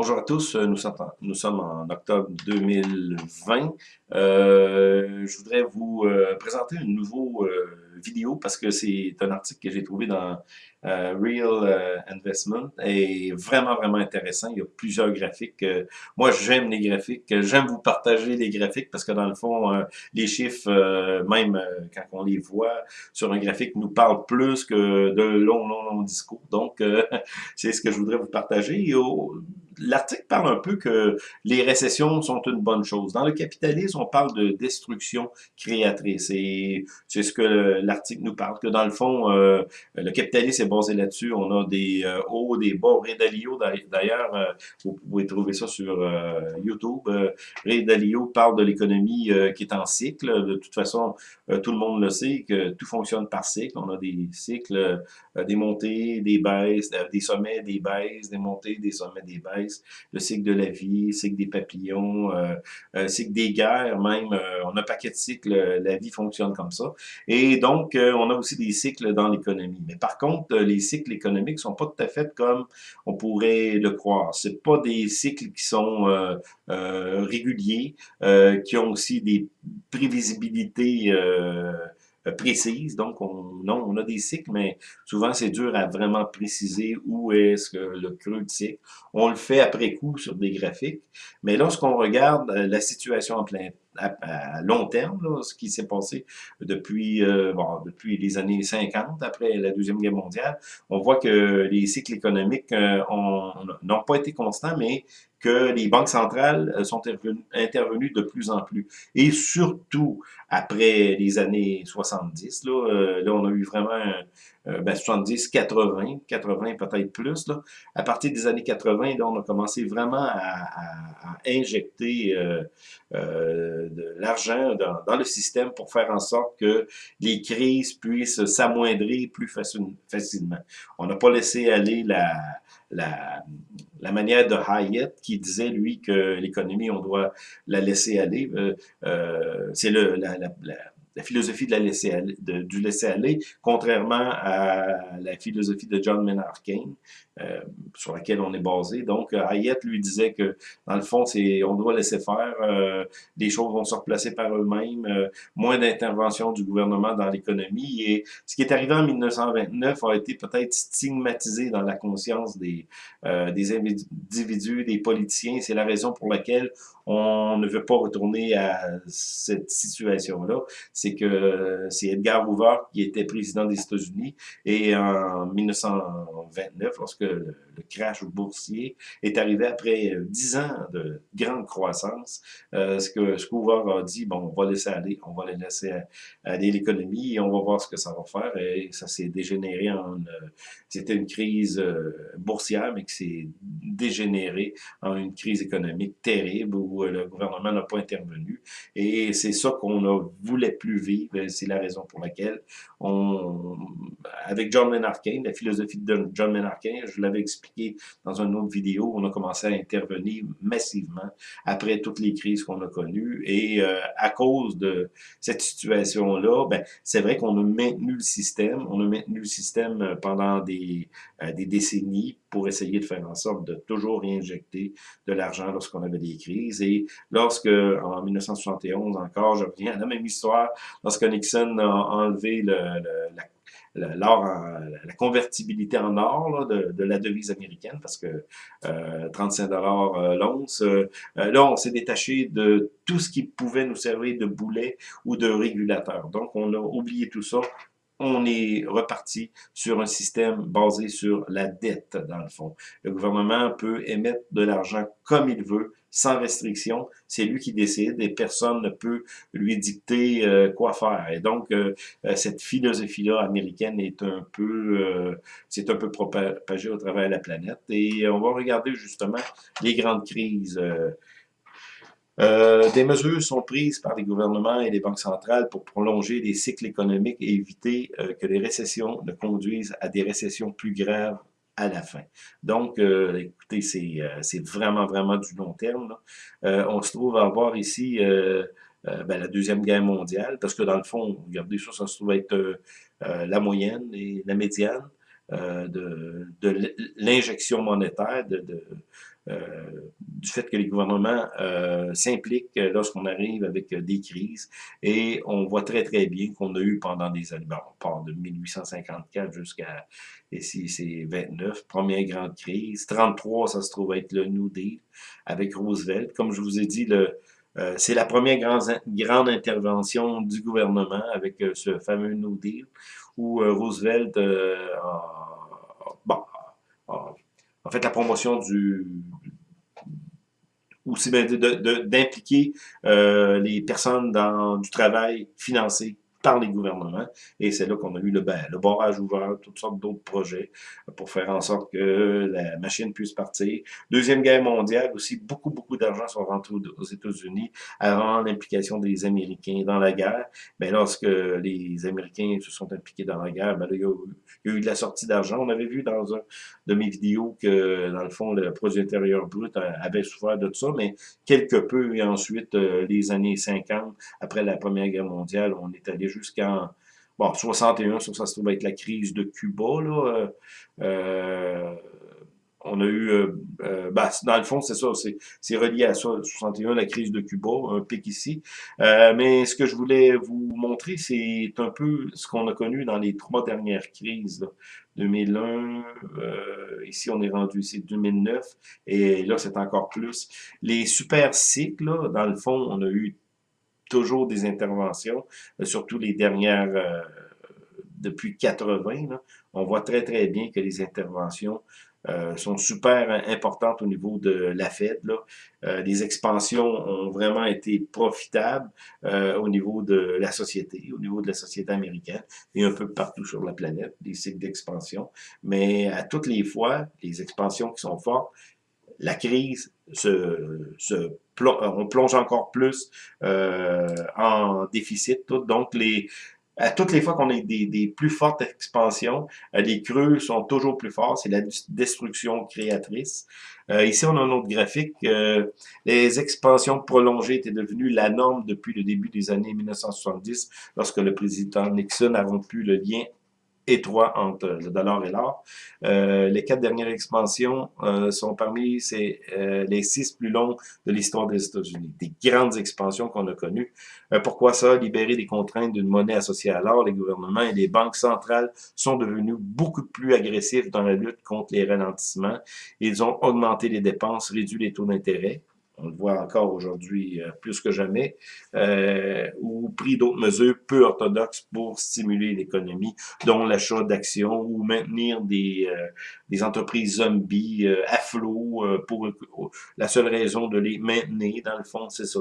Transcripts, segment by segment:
Bonjour à tous, nous sommes en, nous sommes en octobre 2020. Euh, je voudrais vous euh, présenter une nouvelle euh, vidéo parce que c'est un article que j'ai trouvé dans euh, Real Investment et vraiment, vraiment intéressant. Il y a plusieurs graphiques. moi, j'aime les graphiques. J'aime vous partager les graphiques parce que dans le fond, les chiffres, même quand on les voit sur un graphique, nous parlent plus que de longs, longs, longs discours. Donc, c'est ce que je voudrais vous partager l'article parle un peu que les récessions sont une bonne chose. Dans le capitalisme, on parle de destruction créatrice. Et c'est ce que l'article nous parle, que dans le fond, euh, le capitalisme est basé là-dessus. On a des euh, hauts, des bas. Ray Dalio, d'ailleurs, euh, vous pouvez trouver ça sur YouTube. Ray Dalio parle de l'économie qui est en cycle. De toute façon, tout le monde le sait, que tout fonctionne par cycle. On a des cycles, des montées, des baisses, des sommets, des baisses, des montées, des sommets, des baisses le cycle de la vie, le cycle des papillons, euh, euh, le cycle des guerres même. Euh, on a un paquet de cycles, la vie fonctionne comme ça. Et donc, on a aussi des cycles dans l'économie. Mais par contre, les cycles économiques sont pas tout à fait comme on pourrait le croire. C'est pas des cycles qui sont réguliers, qui ont aussi des prévisibilités euh, précise. Donc, on, non, on a des cycles, mais souvent, c'est dur à vraiment préciser où est-ce que le creux de cycle. On le fait après coup sur des graphiques, mais lorsqu'on regarde euh, la situation plein à, long terme, là, ce qui s'est passé depuis, euh, bon, depuis les années 50, après la Deuxième Guerre mondiale, on voit que les cycles économiques n'ont pas été constants, mais que les banques centrales euh, sont intervenues de plus en plus. Et surtout, après les années 70, là, euh, là on a eu vraiment euh, ben 70, 80, 80 peut-être plus. Là. À partir des années 80, là, on a commencé vraiment à, à, injecter euh, euh, de l'argent dans, dans, le système pour faire en sorte que les crises puissent s'amoindrir plus facilement. On n'a pas laissé aller la, la, la manière de Hayek qui disait, lui, que l'économie, on doit la laisser aller. Euh, euh, c'est le, la, la, la philosophie de la laisser aller, de, du laisser-aller, contrairement à la philosophie de John Maynard Keynes, euh, sur laquelle on est basé. Donc, euh, Hayek lui disait que, dans le fond, c'est on doit laisser faire, euh, les choses vont se replacer par eux-mêmes, euh, moins d'intervention du gouvernement dans l'économie. Et ce qui est arrivé en 1929 a été peut-être stigmatisé dans la conscience des, des individus, des politiciens. C'est la raison pour laquelle on ne veut pas retourner à cette situation-là. C'est que c'est Edgar Hoover qui était président des États-Unis et en 1929, lorsque le, crash boursier est arrivé après euh, dix ans de grande croissance. Euh, ce que ce a dit, bon, on va laisser aller, on va laisser aller l'économie et on va voir ce que ça va faire. Et ça s'est dégénéré en... Euh, c'était une crise boursière, mais qui s'est dégénéré en une crise économique terrible où le gouvernement n'a pas intervenu. Et c'est ça qu'on ne voulait plus vivre. C'est la raison pour laquelle on, avec John Maynard la philosophie de John Maynard je l'avais expliqué dans une autre vidéo, on a commencé à intervenir massivement après toutes les crises qu'on a connues. Et euh, à cause de cette situation-là, ben, c'est vrai qu'on a maintenu le système, on a maintenu le système euh, pendant des, euh, des décennies pour essayer de faire en sorte de toujours réinjecter de l'argent lorsqu'on avait des crises. Et lorsque, en 1971 encore, je reviens à la même histoire, lorsque Nixon a enlevé le, la l'or, la convertibilité en or là, de, de, la devise américaine, parce que euh, 35 dollars euh, l'once. Euh, là, on s'est détaché de tout ce qui pouvait nous servir de boulet ou de régulateur. Donc, on a oublié tout ça on est reparti sur un système basé sur la dette, dans le fond. Le gouvernement peut émettre de l'argent comme il veut, sans restriction. C'est lui qui décide et personne ne peut lui dicter euh, quoi faire. Et donc, euh, euh, cette philosophie-là américaine est un peu, c'est un peu propagé au travers de la planète. Et on va regarder justement les grandes crises euh, des mesures sont prises par les gouvernements et les banques centrales pour prolonger les cycles économiques et éviter euh, que les récessions ne conduisent à des récessions plus graves à la fin. Donc, euh, écoutez, c'est vraiment, vraiment du long terme. on se trouve à avoir ici ben, la Deuxième Guerre mondiale, parce que dans le fond, regardez ça, ça se trouve être la moyenne et la médiane. De, de l'injection monétaire, de, du fait que les gouvernements s'impliquent lorsqu'on arrive avec des crises. Et on voit très, très bien qu'on a eu pendant des années, on part de 1854 jusqu'à, ici, c'est 29, première grande crise. 33, ça se trouve être le New Deal avec Roosevelt. Comme je vous ai dit, le, euh, c'est la première grande, grande intervention du gouvernement avec euh, ce fameux New Deal où euh, Roosevelt bon, a fait la promotion du aussi d'impliquer les personnes dans du travail financé par les gouvernements. Et c'est là qu'on a eu le, ben, le barrage ouvert, toutes sortes d'autres projets pour faire en sorte que la machine puisse partir. Deuxième guerre mondiale aussi, beaucoup, beaucoup d'argent sont rentrés aux États-Unis avant l'implication des Américains dans la guerre. Mais lorsque les Américains se sont impliqués dans la guerre, ben là, il, y a eu, eu de la sortie d'argent. On avait vu dans un de mes vidéos que, dans le fond, le produit intérieur brut avait souffert de tout ça, mais quelque peu, et ensuite, euh, les années 50, après la Première Guerre mondiale, on est allé jusqu'en bon, 61, ça, se trouve être la crise de Cuba, là. Euh, euh, on a eu, euh, bah, dans le fond, c'est ça, c'est relié à ça, 61, la crise de Cuba, un pic ici. mais ce que je voulais vous montrer, c'est un peu ce qu'on a connu dans les trois dernières crises. 2001, ici on est rendu ici 2009, et là c'est encore plus. Les super cycles, dans le fond, on a eu toujours des interventions, euh, surtout les dernières, euh, depuis 80, on voit très très bien que les interventions euh, sont super importantes au niveau de la Fed. Là. les expansions ont vraiment été profitables au niveau de la société, au niveau de la société américaine et un peu partout sur la planète, des cycles d'expansion. Mais à toutes les fois, les expansions qui sont fortes, la crise se, se on plonge encore plus euh, en déficit. Tout. Donc, les, à toutes les fois qu'on a des, des, plus fortes expansions, euh, les creux sont toujours plus forts. C'est la destruction créatrice. Euh, ici, on a un autre graphique. Euh, les expansions prolongées étaient devenues la norme depuis le début des années 1970, lorsque le président Nixon a rompu le lien étroit entre le dollar et l'or. Euh, les quatre dernières expansions euh, sont parmi ces, euh, les six plus longues de l'histoire des États-Unis. Des grandes expansions qu'on a connues. pourquoi ça? Libérer des contraintes d'une monnaie associée à l'or, les gouvernements et les banques centrales sont devenus beaucoup plus agressifs dans la lutte contre les ralentissements. Ils ont augmenté les dépenses, réduit les taux d'intérêt on le voit encore aujourd'hui euh, plus que jamais, euh, ou pris d'autres mesures peu orthodoxes pour stimuler l'économie, dont l'achat d'actions ou maintenir des, euh, des entreprises zombies euh, à flot pour la seule raison de les maintenir. Dans le fond, c'est ça,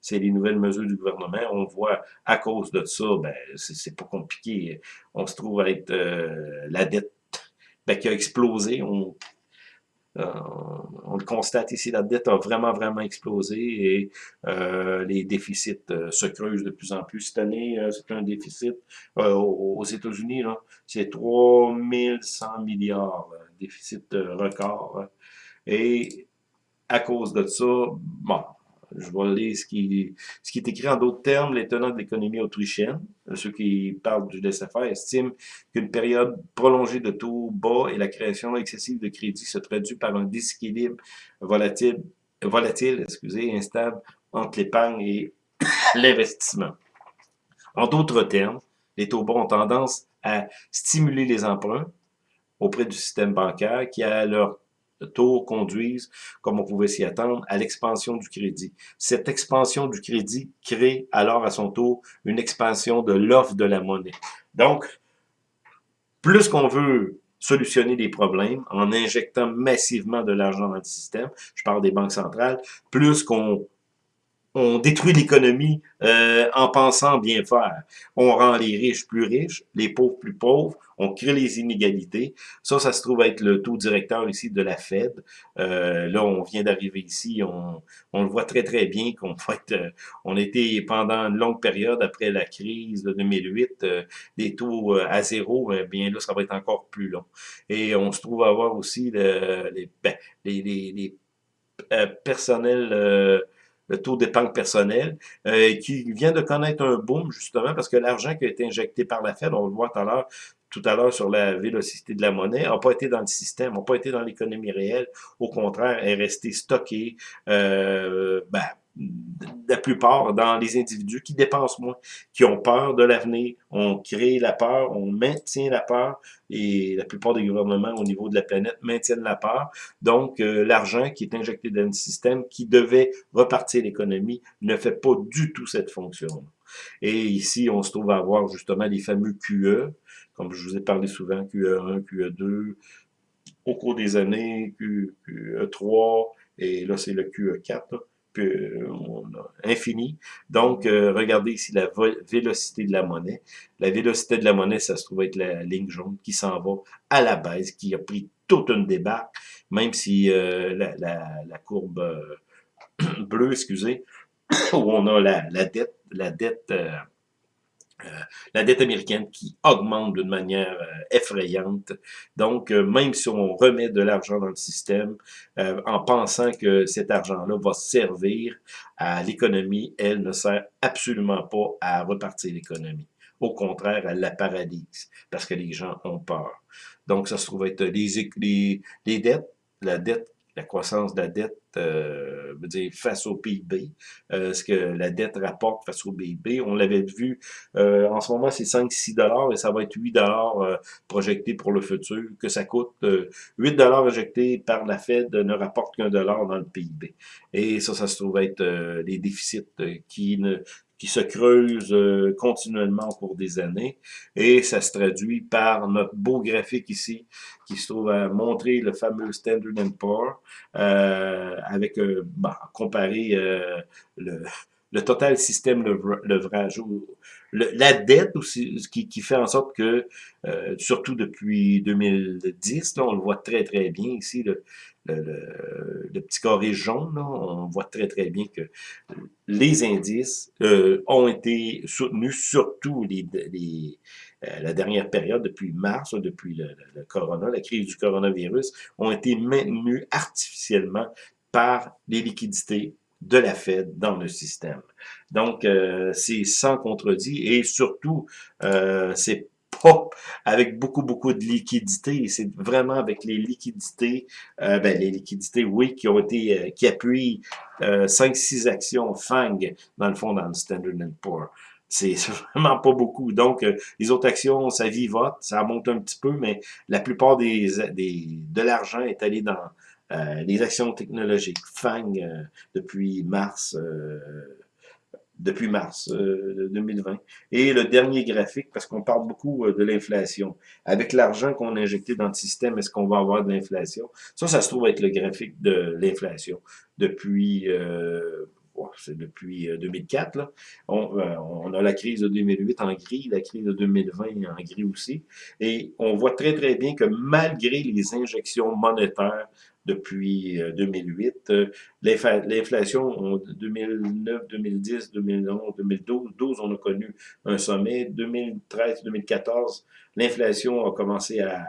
c'est les nouvelles mesures du gouvernement. On voit à cause de ça, ben c'est pas compliqué. On se trouve à être la dette ben, qui a explosé. Euh, on le constate ici, la dette a vraiment, vraiment explosé et euh, les déficits euh, se creusent de plus en plus. Cette année, c'est un déficit aux États-Unis, c'est 3100 milliards, déficit record. Et à cause de ça, bon, je vais lire ce qui, est écrit en d'autres termes. Les tenants de l'économie autrichienne, ceux qui parlent du laisser-faire, estiment qu'une période prolongée de taux bas et la création excessive de crédit se traduit par un déséquilibre volatile, volatile excusez, instable entre l'épargne et l'investissement. En d'autres termes, les taux bas ont tendance à stimuler les emprunts auprès du système bancaire qui, à leur taux conduisent, comme on pouvait s'y attendre, à l'expansion du crédit. Cette expansion du crédit crée alors à son tour une expansion de l'offre de la monnaie. Donc, plus qu'on veut solutionner des problèmes en injectant massivement de l'argent dans le système, je parle des banques centrales, plus qu'on on détruit l'économie euh, en pensant bien faire. On rend les riches plus riches, les pauvres plus pauvres, on crée les inégalités. Ça, ça se trouve être le taux directeur ici de la Fed. Euh, là, on vient d'arriver ici, on, on, le voit très très bien qu'on fait, euh, on était pendant une longue période après la crise de 2008, euh, des taux à zéro, bien là, ça va être encore plus long. Et on se trouve à avoir aussi les, ben, les, les, les personnels le taux d'épargne personnel, euh, qui vient de connaître un boom, justement, parce que l'argent qui a été injecté par la Fed, on le voit tout à l'heure, tout à l'heure sur la vélocité de la monnaie, n'a pas été dans le système, n'a pas été dans l'économie réelle. Au contraire, est resté stocké, euh, ben, la plupart dans les individus qui dépensent moins, qui ont peur de l'avenir. On crée la peur, on maintient la peur, et la plupart des gouvernements au niveau de la planète maintiennent la peur. Donc, euh, l'argent qui est injecté dans le système, qui devait repartir l'économie, ne fait pas du tout cette fonction. Et ici, on se trouve à avoir justement les fameux QE, comme je vous ai parlé souvent, QE1, QE2, au cours des années, QE3, et là, c'est le QE4 infini. Donc, euh, regardez ici la vélocité de la monnaie. La vélocité de la monnaie, ça se trouve être la ligne jaune qui s'en va à la baisse, qui a pris toute une débarque, même si euh, la, courbe euh, bleue, excusez, où on a la, dette, la dette la dette américaine qui augmente d'une manière euh, effrayante. Donc, euh, même si on remet de l'argent dans le système, en pensant que cet argent-là va servir à l'économie, elle ne sert absolument pas à repartir l'économie. Au contraire, elle la paralyse, parce que les gens ont peur. Donc, ça se trouve être les, les, les dettes, la dette la croissance de la dette euh, dire face au PIB, euh, ce que la dette rapporte face au PIB. On l'avait vu, euh, en ce moment c'est 5-6 dollars et ça va être 8 dollars euh, projeté pour le futur, que ça coûte 8 dollars injectés par la Fed ne rapporte qu'un dollar dans le PIB. Et ça, ça se trouve être les déficits qui ne qui se creuse euh, continuellement au cours des années. Et ça se traduit par notre beau graphique ici, qui se trouve à montrer le fameux Standard Poor's, euh, avec, euh, bah, comparé euh, le, le total système levrage, le, la dette aussi, qui, qui fait en sorte que, surtout depuis 2010, là, on le voit très très bien ici, le, le, le, petit carré jaune, on voit très très bien que les indices euh, ont été soutenus, surtout les, les euh, la dernière période, depuis mars, depuis le, le, corona, la crise du coronavirus, ont été maintenus artificiellement par les liquidités de la Fed dans le système. Donc, euh, c'est sans contredit et surtout, euh, c'est avec beaucoup, beaucoup de liquidités. C'est vraiment avec les liquidités, euh, ben, les liquidités, oui, qui ont été, euh, qui appuient euh, 5-6 actions FANG, dans le fond, dans le Standard Poor's. C'est vraiment pas beaucoup. Donc, les autres actions, ça vivote, ça monte un petit peu, mais la plupart de l'argent est allé dans les actions technologiques. FANG, depuis mars depuis mars 2020. Euh, Et le dernier graphique, parce qu'on parle beaucoup euh, de l'inflation. Avec l'argent qu'on a injecté dans le système, est-ce qu'on va avoir de l'inflation? Ça, ça se trouve être le graphique de l'inflation. Depuis, euh, c'est depuis 2004, là. On, on, a la crise de 2008 en gris, la crise de 2020 en gris aussi. Et on voit très, très bien que malgré les injections monétaires depuis 2008. Euh, l'inflation en 2009, 2010, 2011, 2012, on a connu un sommet. 2013, 2014, l'inflation a commencé à,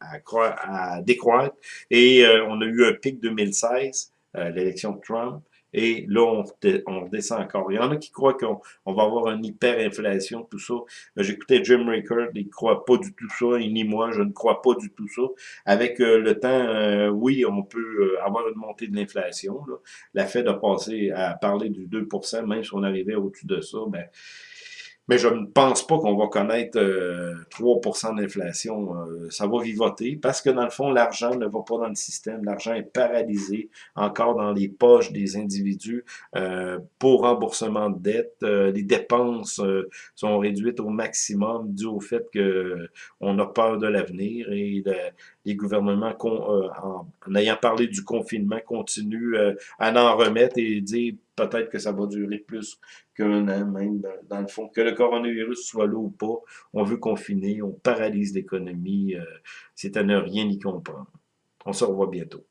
à, décroître et euh, on a eu un pic 2016, euh, l'élection de Trump. Et là, on, on redescend encore. Il y en a qui croient qu'on va avoir une hyperinflation, tout ça. Euh, j'écoutais Jim Rickard, il ne croit pas du tout ça, et ni moi, je ne crois pas du tout ça. Avec euh, le temps, euh, oui, on peut avoir une montée de l'inflation. La Fed a passé à parler du 2% même si on arrivait au-dessus de ça, ben, mais je ne pense pas qu'on va connaître 3% euh, d'inflation. Euh, ça va vivoter parce que dans le fond, l'argent ne va pas dans le système. L'argent est paralysé encore dans les poches des individus euh, pour remboursement de dettes. les dépenses sont réduites au maximum dû au fait que on a peur de l'avenir et les gouvernements, en, en, ayant parlé du confinement, continuent à en remettre et dire peut-être que ça va durer plus qu'un an, même dans, le fond. Que le coronavirus soit là ou pas, on veut confiner, on paralyse l'économie. Euh, c'est à ne rien y comprendre. On se revoit bientôt.